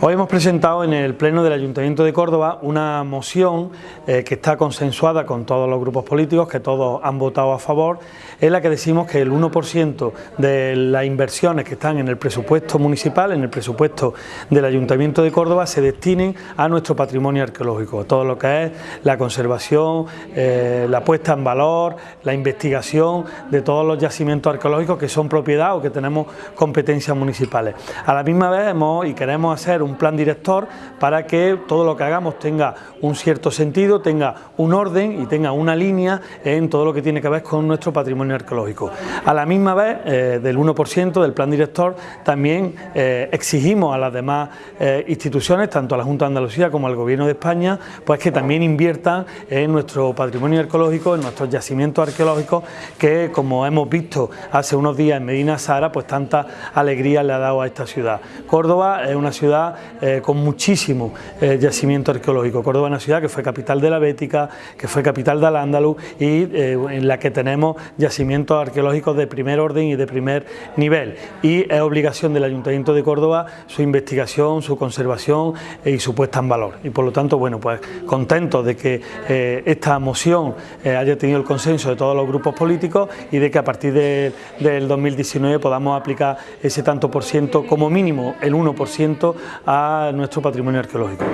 Hoy hemos presentado en el Pleno del Ayuntamiento de Córdoba una moción eh, que está consensuada con todos los grupos políticos, que todos han votado a favor, en la que decimos que el 1% de las inversiones que están en el presupuesto municipal, en el presupuesto del Ayuntamiento de Córdoba, se destinen a nuestro patrimonio arqueológico, todo lo que es la conservación, eh, la puesta en valor, la investigación de todos los yacimientos arqueológicos que son propiedad o que tenemos competencias municipales. A la misma vez hemos y queremos hacer plan director para que todo lo que hagamos tenga un cierto sentido, tenga un orden y tenga una línea en todo lo que tiene que ver con nuestro patrimonio arqueológico. A la misma vez, eh, del 1% del plan director, también eh, exigimos a las demás eh, instituciones, tanto a la Junta de Andalucía como al Gobierno de España, pues que también inviertan en nuestro patrimonio arqueológico, en nuestros yacimientos arqueológicos, que como hemos visto hace unos días en Medina Sara, pues tanta alegría le ha dado a esta ciudad. Córdoba es una ciudad eh, con muchísimo eh, yacimiento arqueológico. Córdoba es una ciudad que fue capital de la Bética, que fue capital de Al-Ándalus y eh, en la que tenemos yacimientos arqueológicos de primer orden y de primer nivel. Y es obligación del Ayuntamiento de Córdoba su investigación, su conservación y su puesta en valor. Y por lo tanto, bueno, pues contento de que esta moción haya tenido el consenso de todos los grupos políticos y de que a partir del 2019 podamos aplicar ese tanto por ciento, como mínimo el 1% a nuestro patrimonio arqueológico.